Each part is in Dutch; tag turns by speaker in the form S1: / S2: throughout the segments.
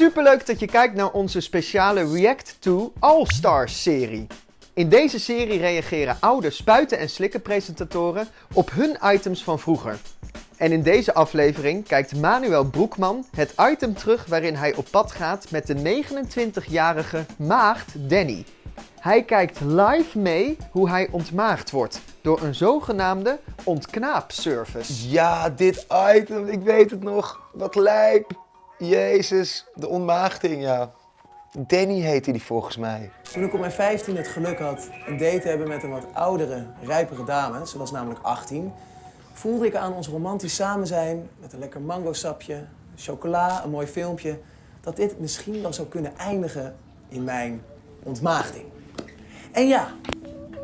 S1: Superleuk dat je kijkt naar onze speciale React to All Stars serie. In deze serie reageren oude spuiten- en slikkenpresentatoren op hun items van vroeger. En in deze aflevering kijkt Manuel Broekman het item terug waarin hij op pad gaat met de 29-jarige maagd Danny. Hij kijkt live mee hoe hij ontmaagd wordt door een zogenaamde ontknaapservice.
S2: Ja, dit item, ik weet het nog. Wat lijp. Jezus, de ontmaagding, ja. Danny heette die volgens mij.
S3: Toen ik op mijn 15 het geluk had een date te hebben met een wat oudere, rijpere dame, ze was namelijk 18, voelde ik aan ons romantisch samen zijn met een lekker mangosapje, chocola, een mooi filmpje, dat dit misschien wel zou kunnen eindigen in mijn ontmaagding. En ja,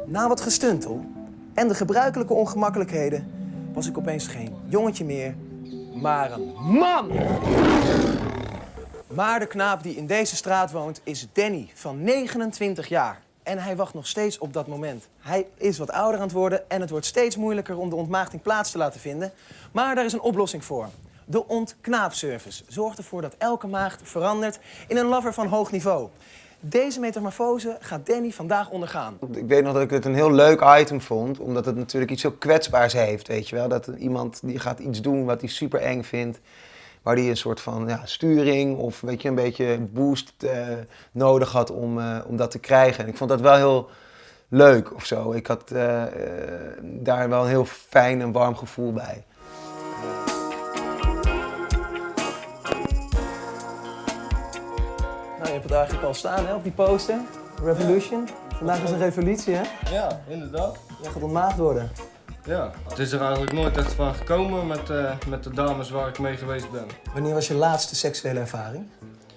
S3: na wat gestuntel en de gebruikelijke ongemakkelijkheden was ik opeens geen jongetje meer, maar een man! Maar de knaap die in deze straat woont is Danny van 29 jaar. En hij wacht nog steeds op dat moment. Hij is wat ouder aan het worden en het wordt steeds moeilijker om de ontmaagding plaats te laten vinden. Maar daar is een oplossing voor. De ontknaapservice zorgt ervoor dat elke maagd verandert in een lover van hoog niveau. Deze metamorfose gaat Danny vandaag ondergaan.
S2: Ik weet nog dat ik het een heel leuk item vond, omdat het natuurlijk iets zo kwetsbaars heeft, weet je wel. Dat iemand die gaat iets doen wat hij super eng vindt, waar hij een soort van ja, sturing of weet je, een beetje boost eh, nodig had om, eh, om dat te krijgen. En ik vond dat wel heel leuk of zo. Ik had eh, daar wel een heel fijn en warm gevoel bij.
S3: Hebt het eigenlijk al staan hè, op die poster. Revolution. Vandaag is een revolutie, hè?
S4: Ja, inderdaad.
S3: Jij gaat ontmaagd worden.
S4: Ja, het is er eigenlijk nooit echt van gekomen met, eh, met de dames waar ik mee geweest ben.
S3: Wanneer was je laatste seksuele ervaring?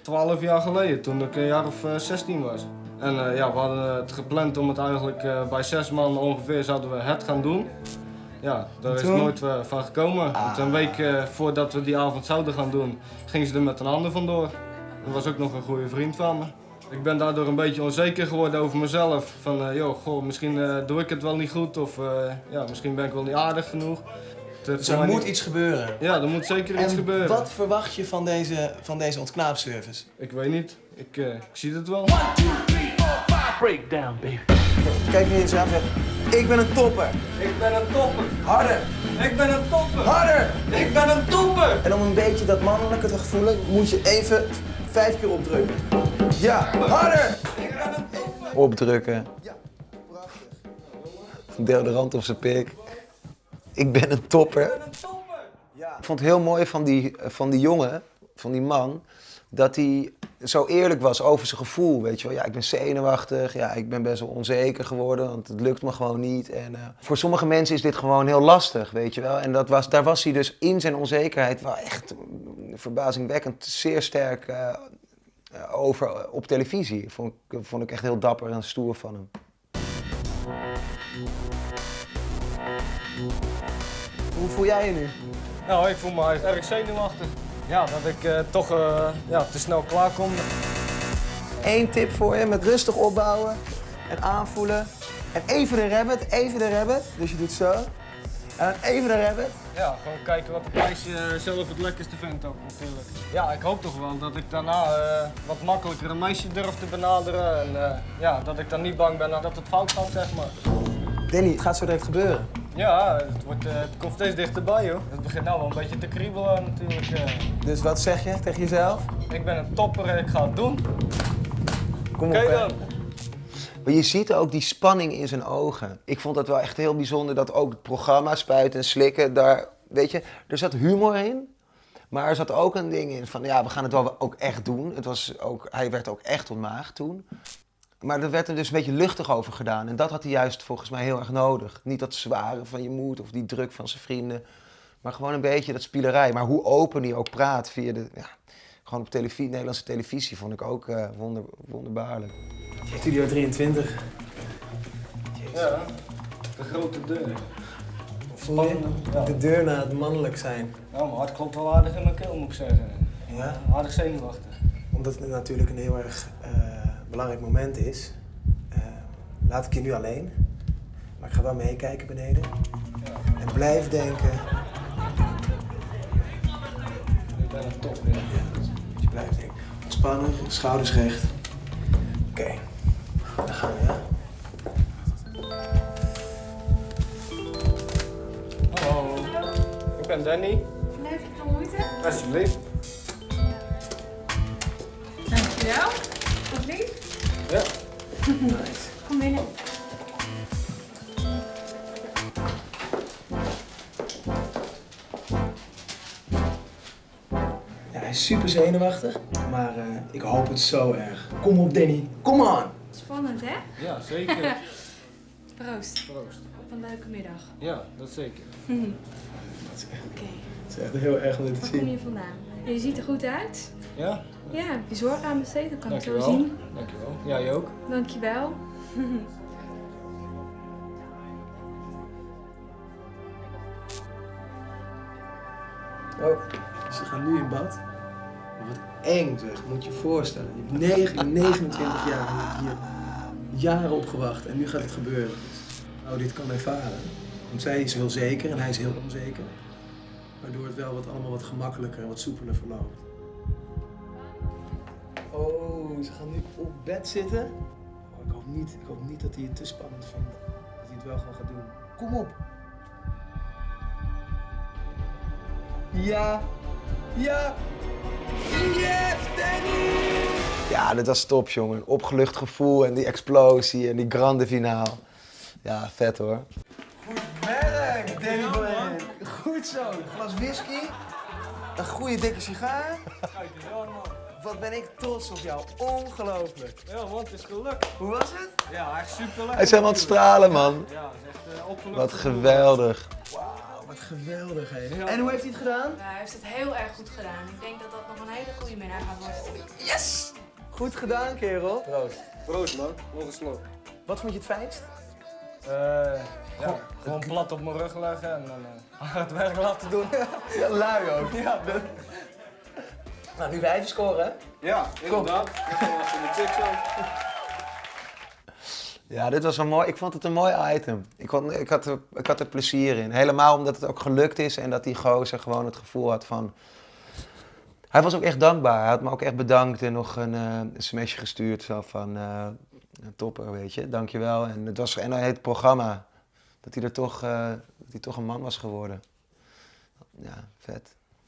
S4: Twaalf jaar geleden, toen ik een jaar of eh, 16 was. En eh, ja, we hadden het gepland om het eigenlijk bij zes man ongeveer zouden we het gaan doen. Ja, daar is nooit van gekomen. Want een week voordat we die avond zouden gaan doen, ging ze er met een ander vandoor. Dat was ook nog een goede vriend van me. Ik ben daardoor een beetje onzeker geworden over mezelf. Van, eh, joh, goh, misschien eh, doe ik het wel niet goed of eh, ja, misschien ben ik wel niet aardig genoeg. Het
S3: Dus er moet
S4: niet-
S3: iets gebeuren.
S4: Ja, er moet zeker iets
S3: En
S4: gebeuren.
S3: wat verwacht je van deze, van deze ontknaapservice?
S4: Ik weet niet. Ik, eh, ik zie het wel.
S5: Breakdown, baby.
S3: Kijk naar jezelf en zeg, ik ben een topper.
S4: Ik ben een topper.
S3: Harder,
S4: Ik ben een topper.
S3: harder.
S4: Ik ben een topper.
S3: En om een beetje dat mannelijke te voelen, moet je even vijf keer opdrukken. Ja, harder.
S2: Opdrukken,
S3: Ja, prachtig.
S2: deodorant op zijn pik. Ik ben een topper.
S3: Ja.
S2: Ik vond het heel mooi van die, van die jongen, van die man, dat hij zo eerlijk was over zijn gevoel. Weet je wel, ja, ik ben zenuwachtig, ja, ik ben best wel onzeker geworden, want het lukt me gewoon niet. En eh, voor sommige mensen is dit gewoon heel lastig, weet je wel. En dat was, daar was hij dus in zijn onzekerheid wel echt verbazingwekkend zeer sterk eh, eh, over eh, op televisie. Vond ik, vond ik echt heel dapper en stoer van hem.
S3: Hoe voel jij je nu?
S4: Nou, ik voel me eigenlijk erg zenuwachtig. Ja, dat ik toch ja, te snel klaar kom.
S3: Eén tip voor je, met rustig opbouwen en aanvoelen. En even de rabbit, even de rabbit. Dus je doet zo. En dan even de rabbit.
S4: Ja, gewoon kijken wat het meisje eh, zelf het lekkerste vindt ook natuurlijk. Ja, ik hoop toch wel dat ik daarna eh, wat makkelijker een meisje durf te benaderen. En eh, ja, dat ik dan niet bang ben dat het fout gaat, zeg maar.
S3: Danny, het gaat zo direct gebeuren.
S4: Ja, het, wordt, eh, het komt steeds dichterbij hoor. Het begint nou wel een beetje te kriebelen natuurlijk. eh.
S3: Dus wat zeg je tegen jezelf?
S4: Ik ben een topper en ik ga het doen.
S3: Kom op,
S4: dan.
S2: Maar je ziet ook die spanning in zijn ogen. Ik vond dat wel echt heel bijzonder dat ook het programma Spuiten en Slikken, daar, weet je, er zat humor in. Maar er zat ook een ding in van, ja, we gaan het wel ook echt doen. Het was ook, hij werd ook echt ontmaagd toen. Maar er werd er dus een beetje luchtig over gedaan. En dat had hij juist volgens mij heel erg nodig. Niet dat zware van je moed of die druk van zijn vrienden. Maar gewoon een beetje dat spielerij. Maar hoe open hij ook praat via de, ja, gewoon op televisie, Nederlandse televisie, vond ik ook eh, wonder, wonderbaarlijk.
S3: Studio 23.
S4: Ja, de grote deur. Ja.
S3: De deur naar het mannelijk zijn.
S4: Nou, mijn hart klopt wel aardig in mijn keel moet ik zeggen.
S3: Ja?
S4: Aardig zenuwachtig.
S3: Omdat het natuurlijk een heel erg eh, belangrijk moment is. eh, laat ik je nu alleen. Maar ik ga wel meekijken beneden. En blijf denken.
S4: Ik ben een topper.
S3: Ja, je blijft denken. Ontspannen, schouders recht. Oké, daar gaan we, ja.
S4: Hallo, ik ben Danny.
S6: Leuk je te ontmoeten.
S4: Alsjeblieft.
S6: Dankjewel. Wat lief.
S4: Ja.
S3: Nice.
S6: Kom binnen.
S3: Ja, hij is super zenuwachtig, maar eh, ik hoop het zo erg. Kom op, Danny. Kom on!
S6: Spannend, hè?
S4: Ja, zeker.
S6: Proost.
S4: Proost.
S6: Op een leuke middag.
S4: Ja, dat zeker.
S6: Oké.
S3: Het is echt heel erg om dit te
S6: Waar kom
S3: zien.
S6: je vandaan? Je ziet er goed uit.
S4: Ja,
S6: Ja, heb je zorg aan besteed, dat kan ik zo zien.
S4: Dankjewel. Jij ook.
S6: Dankjewel.
S3: Oh, ze gaan nu in bad. Eng moet je je voorstellen. Je hebt negen- 29 jaar, hier jaren op gewacht en nu gaat het gebeuren. Nou, dit kan ervaren. Want zij is heel zeker en hij is heel onzeker. Waardoor het wel wat, allemaal wat gemakkelijker en wat soepeler verloopt. Oh, ze gaan nu op bed zitten. Oh, ik, hoop niet, ik hoop niet dat hij het te spannend vindt. Dat hij het wel gewoon gaat doen. Kom op! Ja! Ja!
S2: Ja, dit was top, jongen. Opgelucht gevoel en die explosie en die grande finale. Ja, vet hoor.
S3: Goed werk, Danny Boy. Goed zo. Een glas whisky. Een goede dikke sigaar. Wat ben ik trots op jou. Ongelooflijk.
S4: Ja, want het is gelukt.
S3: Hoe was het?
S4: Ja, echt super leuk.
S2: Hij is helemaal aan het stralen, man.
S4: Ja, het is echt uh, opgelucht.
S2: Wat geweldig.
S3: Wauw, wat geweldig, hè.
S4: Ja.
S3: En hoe heeft hij het gedaan?
S6: hij heeft het heel erg goed gedaan. Ik denk dat dat nog een hele goede middag gaat worden.
S3: Yes! Goed gedaan, kerel.
S4: Proost. Proost, man. Nog een slok.
S3: Wat vond je het fijnst?
S4: Eh, ja, gewoon plat op mijn rug leggen en dan eh, het werk laten doen.
S3: Ja, lui ook. Ja. Nou, nu wij even scoren, hè?
S4: Ja, inderdaad. De.
S2: Ja, dit was een mooi. Ik vond het een mooi item. Ik, kon, ik, had er, ik had er plezier in. Helemaal omdat het ook gelukt is en dat die gozer gewoon het gevoel had van. Hij was ook echt dankbaar. Hij had me ook echt bedankt en nog een, een smsje gestuurd. Zo van, eh, topper, weet je, dankjewel. En het was en het programma. Dat hij er toch, eh, dat hij toch een man was geworden. Ja, vet.